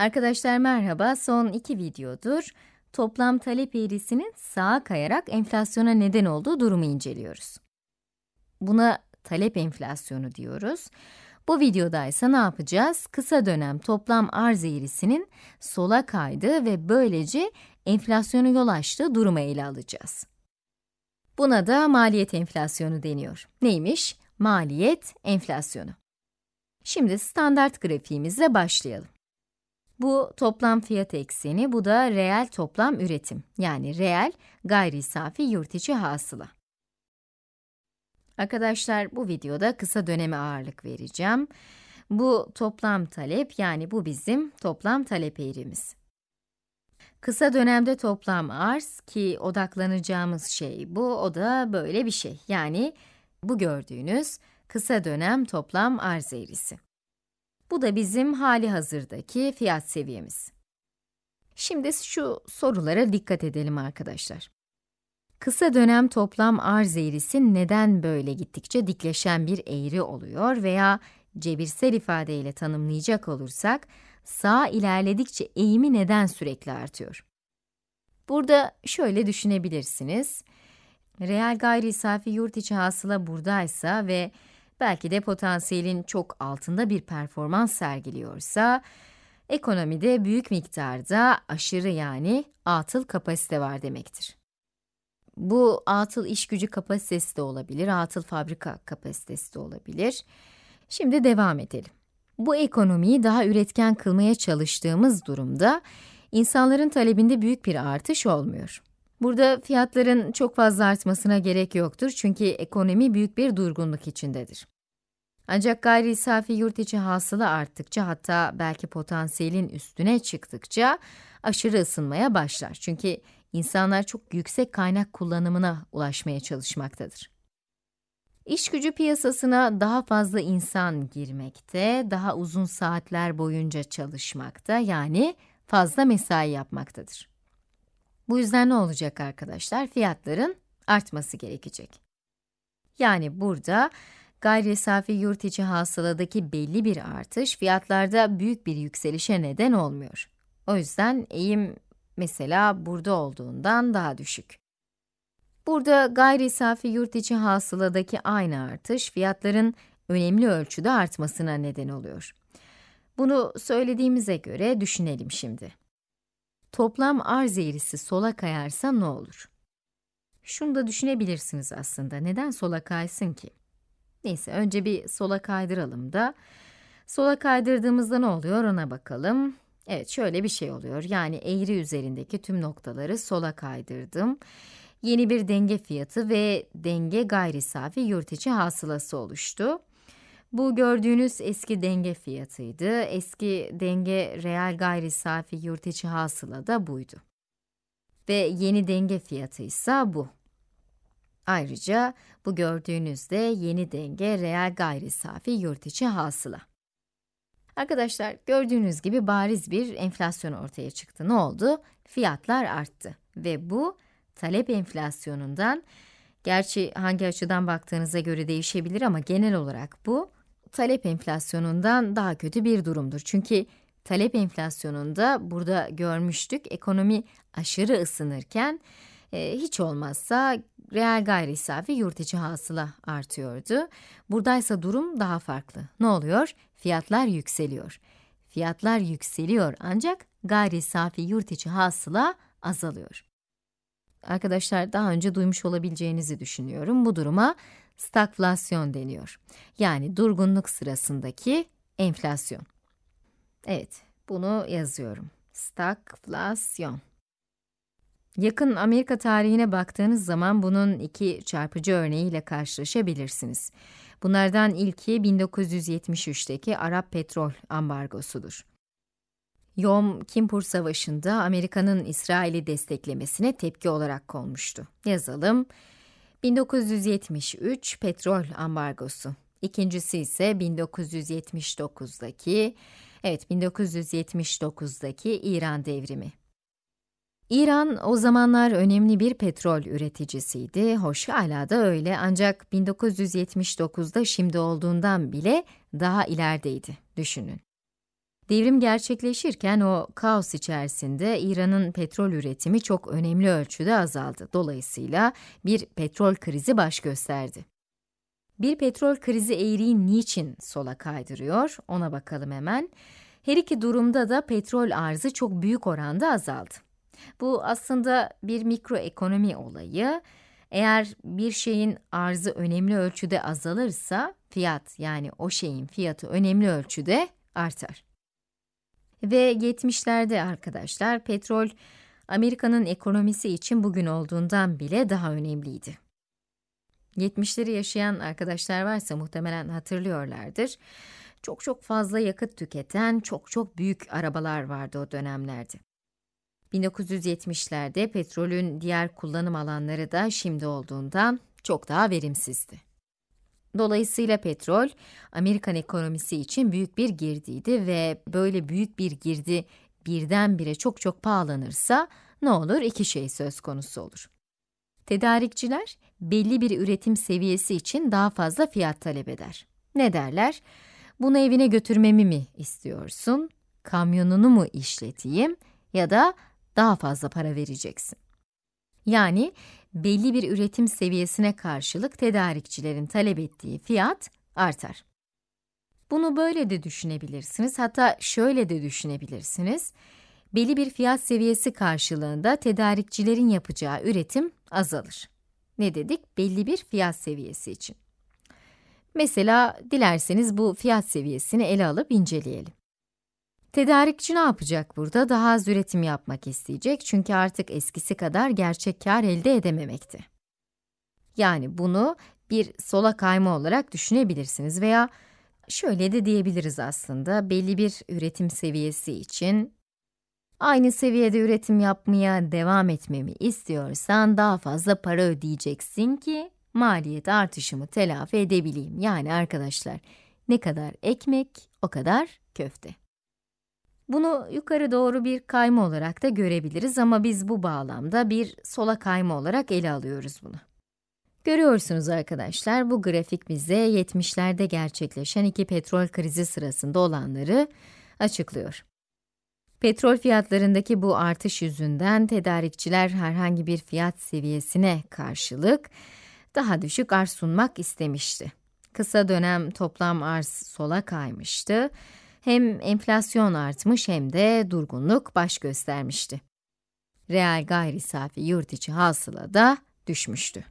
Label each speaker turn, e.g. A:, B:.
A: Arkadaşlar merhaba, son iki videodur toplam talep eğrisinin sağa kayarak enflasyona neden olduğu durumu inceliyoruz. Buna talep enflasyonu diyoruz. Bu videoda ise ne yapacağız? Kısa dönem toplam arz eğrisinin sola kaydığı ve böylece enflasyonu yol açtığı durumu ele alacağız. Buna da maliyet enflasyonu deniyor. Neymiş? Maliyet enflasyonu. Şimdi standart grafiğimizle başlayalım. Bu toplam fiyat ekseni, bu da reel toplam üretim. Yani reel gayri safi yurt içi hasıla. Arkadaşlar bu videoda kısa döneme ağırlık vereceğim. Bu toplam talep, yani bu bizim toplam talep eğrimiz. Kısa dönemde toplam arz ki odaklanacağımız şey bu, o da böyle bir şey. Yani bu gördüğünüz kısa dönem toplam arz eğrisi. Bu da bizim hali hazırdaki fiyat seviyemiz. Şimdi şu sorulara dikkat edelim arkadaşlar. Kısa dönem toplam arz eğrisi neden böyle gittikçe dikleşen bir eğri oluyor veya cebirsel ifadeyle tanımlayacak olursak, sağ ilerledikçe eğimi neden sürekli artıyor? Burada şöyle düşünebilirsiniz. Reel gayri safi yurt içi hasıla buradaysa ve belki de potansiyelin çok altında bir performans sergiliyorsa, ekonomide büyük miktarda aşırı yani atıl kapasite var demektir. Bu atıl iş gücü kapasitesi de olabilir, atıl fabrika kapasitesi de olabilir. Şimdi devam edelim. Bu ekonomiyi daha üretken kılmaya çalıştığımız durumda, insanların talebinde büyük bir artış olmuyor. Burada fiyatların çok fazla artmasına gerek yoktur çünkü ekonomi büyük bir durgunluk içindedir. Ancak gayri safi yurt içi hasıla arttıkça hatta belki potansiyelin üstüne çıktıkça aşırı ısınmaya başlar. Çünkü insanlar çok yüksek kaynak kullanımına ulaşmaya çalışmaktadır. İş gücü piyasasına daha fazla insan girmekte, daha uzun saatler boyunca çalışmakta, yani fazla mesai yapmaktadır. Bu yüzden ne olacak arkadaşlar? Fiyatların artması gerekecek. Yani burada gayri safi yurt içi hasıladaki belli bir artış fiyatlarda büyük bir yükselişe neden olmuyor. O yüzden eğim mesela burada olduğundan daha düşük. Burada gayri safi yurt içi hasıladaki aynı artış fiyatların önemli ölçüde artmasına neden oluyor. Bunu söylediğimize göre düşünelim şimdi. Toplam arz eğrisi sola kayarsa ne olur? Şunu da düşünebilirsiniz aslında. Neden sola kaysın ki? Neyse, önce bir sola kaydıralım da. Sola kaydırdığımızda ne oluyor ona bakalım. Evet, şöyle bir şey oluyor. Yani eğri üzerindeki tüm noktaları sola kaydırdım. Yeni bir denge fiyatı ve denge gayri safi yurt içi hasılası oluştu. Bu gördüğünüz eski denge fiyatıydı. Eski denge reel gayri safi yurt içi hasıla da buydu. Ve yeni denge fiyatı ise bu. Ayrıca bu gördüğünüzde yeni denge reel gayri safi yurt içi hasıla. Arkadaşlar gördüğünüz gibi bariz bir enflasyon ortaya çıktı. Ne oldu? Fiyatlar arttı ve bu talep enflasyonundan, gerçi hangi açıdan baktığınıza göre değişebilir ama genel olarak bu, talep enflasyonundan daha kötü bir durumdur. Çünkü talep enflasyonunda burada görmüştük, ekonomi aşırı ısınırken, e, hiç olmazsa reel gayri safi yurt içi hasıla artıyordu. Buradaysa durum daha farklı. Ne oluyor? Fiyatlar yükseliyor. Fiyatlar yükseliyor ancak gayri safi yurt içi hasıla azalıyor. Arkadaşlar daha önce duymuş olabileceğinizi düşünüyorum. Bu duruma stagflasyon deniyor. Yani durgunluk sırasındaki enflasyon. Evet, bunu yazıyorum. Stagflasyon. Yakın Amerika tarihine baktığınız zaman bunun iki çarpıcı örneğiyle karşılaşabilirsiniz. Bunlardan ilki 1973'teki Arap petrol ambargosudur. Yom Kippur Savaşı'nda Amerika'nın İsrail'i desteklemesine tepki olarak konmuştu. Yazalım. 1973 petrol ambargosu. İkincisi ise 1979'daki, evet 1979'daki İran devrimi. İran o zamanlar önemli bir petrol üreticisiydi. Hoş hala da öyle ancak 1979'da şimdi olduğundan bile daha ilerideydi, düşünün. Devrim gerçekleşirken o kaos içerisinde İran'ın petrol üretimi çok önemli ölçüde azaldı. Dolayısıyla bir petrol krizi baş gösterdi. Bir petrol krizi eğriyi niçin sola kaydırıyor? Ona bakalım hemen. Her iki durumda da petrol arzı çok büyük oranda azaldı. Bu aslında bir mikroekonomi olayı. Eğer bir şeyin arzı önemli ölçüde azalırsa, fiyat yani o şeyin fiyatı önemli ölçüde artar. Ve 70'lerde arkadaşlar petrol Amerika'nın ekonomisi için bugün olduğundan bile daha önemliydi. 70'leri yaşayan arkadaşlar varsa muhtemelen hatırlıyorlardır. Çok çok fazla yakıt tüketen çok çok büyük arabalar vardı o dönemlerde. 1970'lerde petrolün diğer kullanım alanları da şimdi olduğundan çok daha verimsizdi. Dolayısıyla petrol, Amerikan ekonomisi için büyük bir girdiydi ve böyle büyük bir girdi birdenbire çok çok pahalanırsa ne olur? İki şey söz konusu olur. Tedarikçiler belli bir üretim seviyesi için daha fazla fiyat talep eder. Ne derler? Bunu evine götürmemi mi istiyorsun? Kamyonunu mu işleteyim ya da daha fazla para vereceksin? Yani belli bir üretim seviyesine karşılık tedarikçilerin talep ettiği fiyat artar. Bunu böyle de düşünebilirsiniz, hatta şöyle de düşünebilirsiniz. Belli bir fiyat seviyesi karşılığında tedarikçilerin yapacağı üretim azalır. Ne dedik? Belli bir fiyat seviyesi için. Mesela dilerseniz bu fiyat seviyesini ele alıp inceleyelim. Tedarikçi ne yapacak burada? Daha az üretim yapmak isteyecek çünkü artık eskisi kadar gerçek kar elde edememekte. Yani bunu bir sola kayma olarak düşünebilirsiniz veya şöyle de diyebiliriz aslında, belli bir üretim seviyesi için aynı seviyede üretim yapmaya devam etmemi istiyorsan daha fazla para ödeyeceksin ki maliyet artışımı telafi edebileyim. Yani arkadaşlar, ne kadar ekmek, o kadar köfte. Bunu yukarı doğru bir kayma olarak da görebiliriz ama biz bu bağlamda bir sola kayma olarak ele alıyoruz bunu. Görüyorsunuz arkadaşlar, bu grafik bize 70'lerde gerçekleşen iki petrol krizi sırasında olanları açıklıyor. Petrol fiyatlarındaki bu artış yüzünden tedarikçiler herhangi bir fiyat seviyesine karşılık daha düşük arz sunmak istemişti. Kısa dönem toplam arz sola kaymıştı hem enflasyon artmış hem de durgunluk baş göstermişti. Reel gayri safi yurt içi hasıla da düşmüştü.